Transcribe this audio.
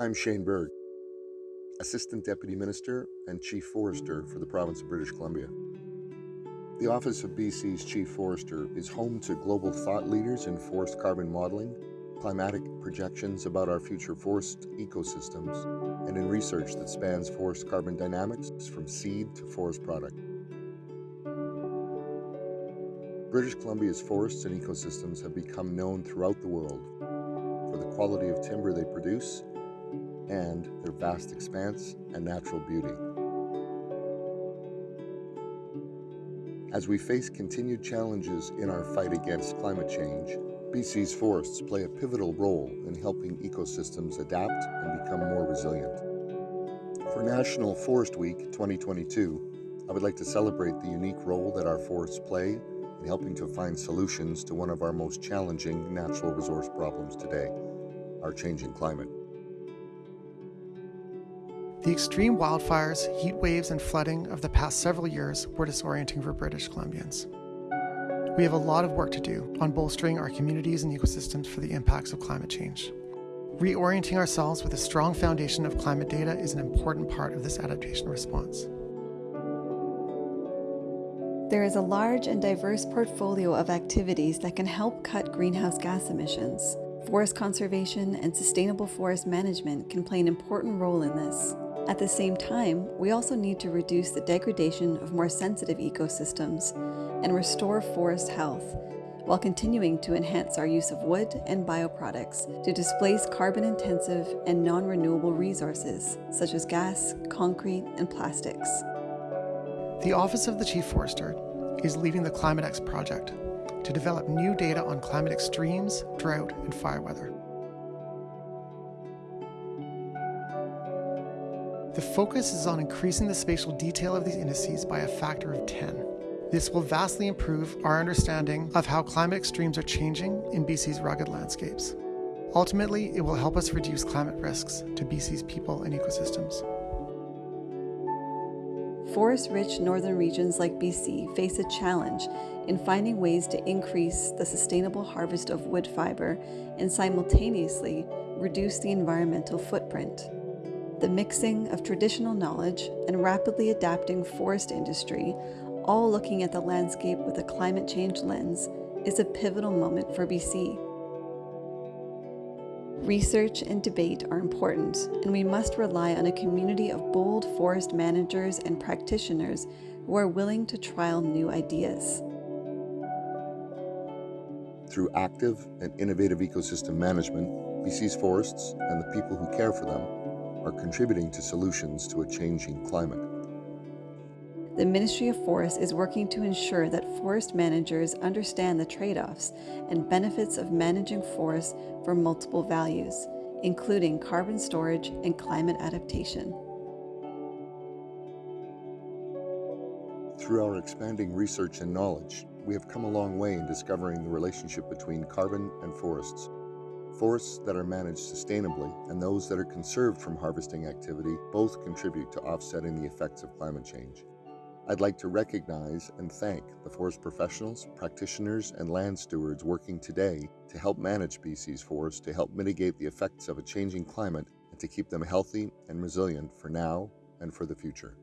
I'm Shane Berg, Assistant Deputy Minister and Chief Forester for the province of British Columbia. The Office of BC's Chief Forester is home to global thought leaders in forest carbon modeling, climatic projections about our future forest ecosystems, and in research that spans forest carbon dynamics from seed to forest product. British Columbia's forests and ecosystems have become known throughout the world for the quality of timber they produce and their vast expanse and natural beauty. As we face continued challenges in our fight against climate change, BC's forests play a pivotal role in helping ecosystems adapt and become more resilient. For National Forest Week 2022, I would like to celebrate the unique role that our forests play in helping to find solutions to one of our most challenging natural resource problems today, our changing climate. The extreme wildfires, heat waves, and flooding of the past several years were disorienting for British Columbians. We have a lot of work to do on bolstering our communities and ecosystems for the impacts of climate change. Reorienting ourselves with a strong foundation of climate data is an important part of this adaptation response. There is a large and diverse portfolio of activities that can help cut greenhouse gas emissions. Forest conservation and sustainable forest management can play an important role in this. At the same time, we also need to reduce the degradation of more sensitive ecosystems and restore forest health while continuing to enhance our use of wood and bioproducts to displace carbon-intensive and non-renewable resources such as gas, concrete, and plastics. The Office of the Chief Forester is leading the ClimateX project to develop new data on climate extremes, drought, and fire weather. The focus is on increasing the spatial detail of these indices by a factor of 10. This will vastly improve our understanding of how climate extremes are changing in BC's rugged landscapes. Ultimately, it will help us reduce climate risks to BC's people and ecosystems. Forest-rich northern regions like BC face a challenge in finding ways to increase the sustainable harvest of wood fiber and simultaneously reduce the environmental footprint. The mixing of traditional knowledge and rapidly adapting forest industry, all looking at the landscape with a climate change lens, is a pivotal moment for BC. Research and debate are important, and we must rely on a community of bold forest managers and practitioners who are willing to trial new ideas. Through active and innovative ecosystem management, BC's forests and the people who care for them are contributing to solutions to a changing climate. The Ministry of Forests is working to ensure that forest managers understand the trade-offs and benefits of managing forests for multiple values, including carbon storage and climate adaptation. Through our expanding research and knowledge, we have come a long way in discovering the relationship between carbon and forests Forests that are managed sustainably and those that are conserved from harvesting activity both contribute to offsetting the effects of climate change. I'd like to recognize and thank the forest professionals, practitioners, and land stewards working today to help manage BC's forests to help mitigate the effects of a changing climate and to keep them healthy and resilient for now and for the future.